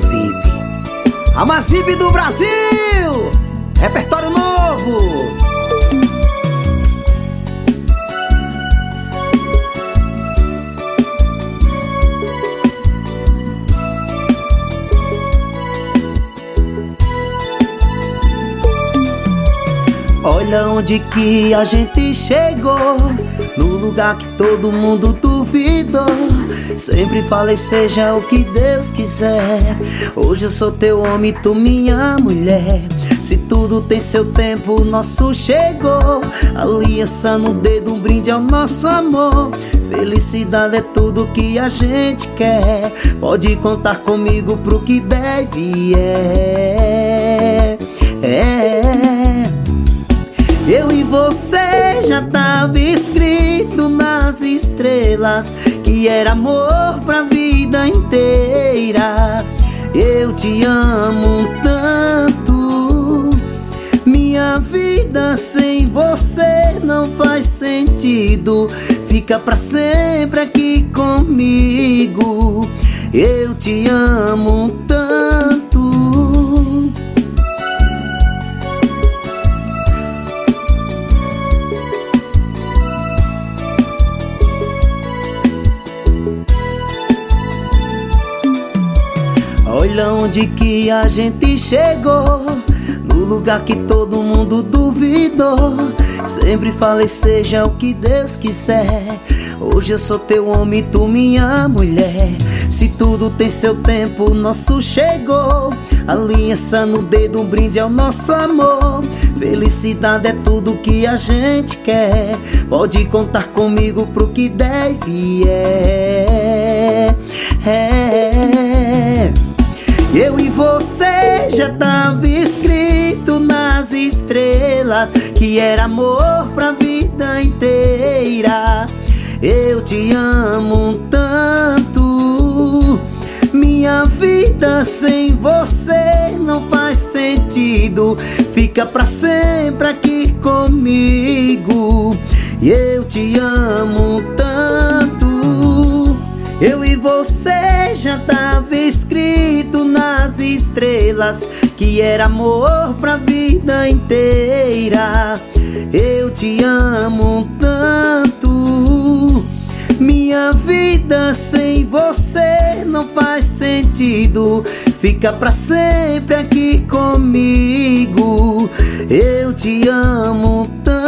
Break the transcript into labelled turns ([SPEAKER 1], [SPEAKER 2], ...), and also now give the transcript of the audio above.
[SPEAKER 1] VIP, a mais VIP do Brasil, repertório novo. Olha onde que a gente chegou. No lugar que todo mundo duvidou Sempre falei seja o que Deus quiser. Hoje eu sou teu homem, tu minha mulher. Se tudo tem seu tempo, o nosso chegou. Aliança no dedo, um brinde ao nosso amor. Felicidade é tudo que a gente quer. Pode contar comigo pro que deve é, é. Eu e você já tava escrito nas estrelas Que era amor pra vida inteira. Eu te amo tanto. Minha vida sem você não faz sentido. Fica pra sempre aqui comigo. Eu te amo tanto Olha onde que a gente chegou No lugar que todo mundo duvidou. Sempre falei seja o que Deus quiser Hoje eu sou teu homem, tu minha mulher. Se tudo tem seu tempo, nosso chegou. Aliança no dedo, um brinde ao nosso amor. Felicidade é tudo que a gente quer. Pode contar comigo pro que deve é, é. Eu e você já tava escrito nas estrelas Que era amor pra vida inteira. Eu te amo tanto Minha vida sem você não faz sentido. Fica pra sempre aqui comigo. Eu te amo tanto eu e você já tava escrito estrelas Que era amor pra vida inteira. Eu te amo tanto. Minha vida sem você não faz sentido. Fica pra sempre aqui comigo. Eu te amo tanto